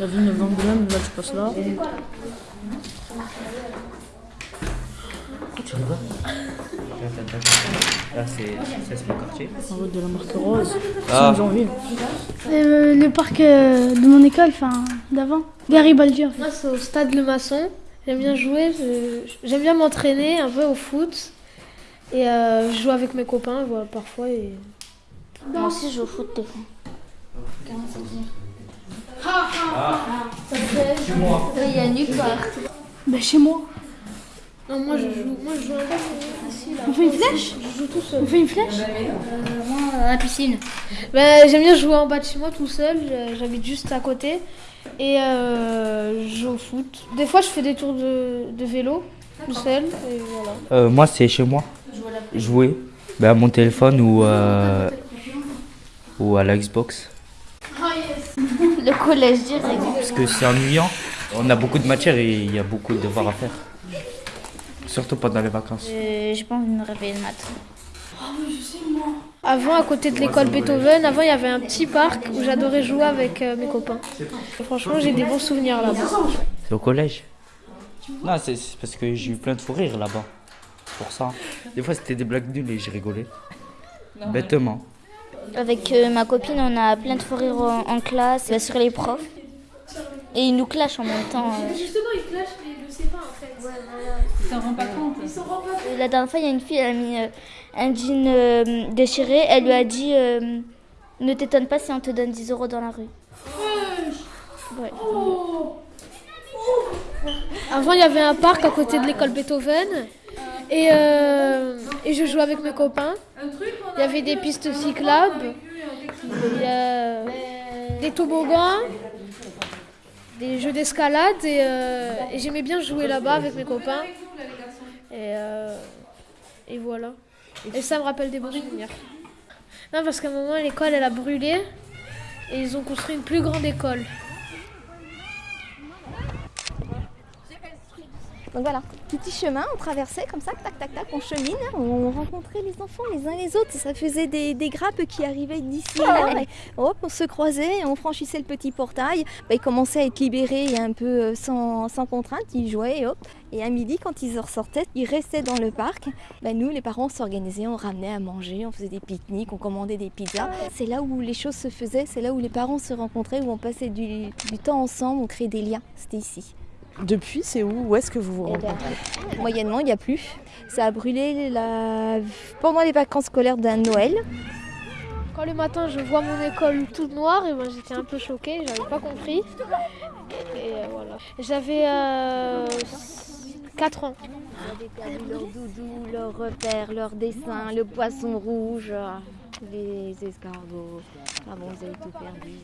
La ville de Vendôme, là tu passes là. Tu rigoles Là, c'est mon quartier. En route de la marque rose. Ah. 5 janvier. Euh, le parc euh, de mon école, enfin d'avant. Garibaldi. Moi, c'est au stade Le Maçon. J'aime bien jouer, j'aime bien m'entraîner un peu au foot. Et euh, je joue avec mes copains voilà, parfois. Et... Moi aussi, je joue au foot des fois. Chez moi. Il y a nulle part. Bah chez moi. Non, moi je joue, moi, je joue un peu ici, là. On fait une flèche Je joue tout On seul. fait une flèche Moi, à la piscine. Ben, j'aime bien jouer en bas de chez moi tout seul. J'habite juste à côté. Et euh, je joue au foot. Des fois, je fais des tours de, de vélo tout seul. Et voilà. Euh, moi, c'est chez moi. Jouer. Ben, à mon téléphone ou, euh, ou à la Xbox. Le collège direct. Parce que c'est ennuyant. On a beaucoup de matières et il y a beaucoup de devoirs à faire. Surtout pendant les vacances. Euh, J'ai pas envie de me réveiller le matin. Avant, à côté de l'école Beethoven, avant, il y avait un petit parc où j'adorais jouer avec euh, mes copains. Et franchement, j'ai des bons souvenirs là-bas. C'est au collège Non, c'est parce que j'ai eu plein de fou rires là-bas. Pour ça. Des fois, c'était des blagues nulles et j'ai rigolé. Bêtement. Avec euh, ma copine, on a plein de fous rires en, en classe, bah, sur les profs. Et ils nous clashent en même temps. euh. Justement, il clash, mais il le sait pas en fait. Euh, La dernière fois, il y a une fille, elle a mis euh, un jean euh, déchiré. Elle lui a dit euh, Ne t'étonne pas si on te donne 10 euros dans la rue. Ouais. Avant, il y avait un parc à côté de l'école Beethoven. Et, euh, et je jouais avec mes copains. Il y avait des pistes cyclables. Des toboggans. Des jeux d'escalade. Et, euh, et j'aimais bien jouer là-bas avec mes copains. Et, euh, et voilà. Et ça me rappelle des bons souvenirs. Non, parce qu'à un moment, l'école, elle a brûlé. Et ils ont construit une plus grande école. Donc voilà, petit chemin, on traversait comme ça, tac tac tac, on chemine, on rencontrait les enfants les uns les autres, ça faisait des, des grappes qui arrivaient d'ici et là, et hop, on se croisait, on franchissait le petit portail, Bah, ils commençaient à être libérés et un peu euh, sans, sans contrainte, ils jouaient et hop. Et à midi, quand ils ressortaient, ils restaient dans le parc. Bah, nous, les parents, on s'organisait, on ramenait à manger, on faisait des pique-niques, on commandait des pizzas. C'est là où les choses se faisaient, c'est là où les parents se rencontraient, où on passait du, du temps ensemble, on créait des liens. C'était ici. Depuis, c'est où Où est-ce que vous vous Eh ben, rencontrez Moyennement, il n'y a plus. Ça a brûlé la... pendant les vacances scolaires d'un Noël. Quand le matin je vois mon école toute noire, et ben j'étais un peu choquée, j'avais pas compris. Et euh, voilà. J'avais 4 ans. Ils avaient perdu leur doudou, leur repère, leur dessin, le poisson rouge, les escargots. Ah bon, ils avaient tout perdu.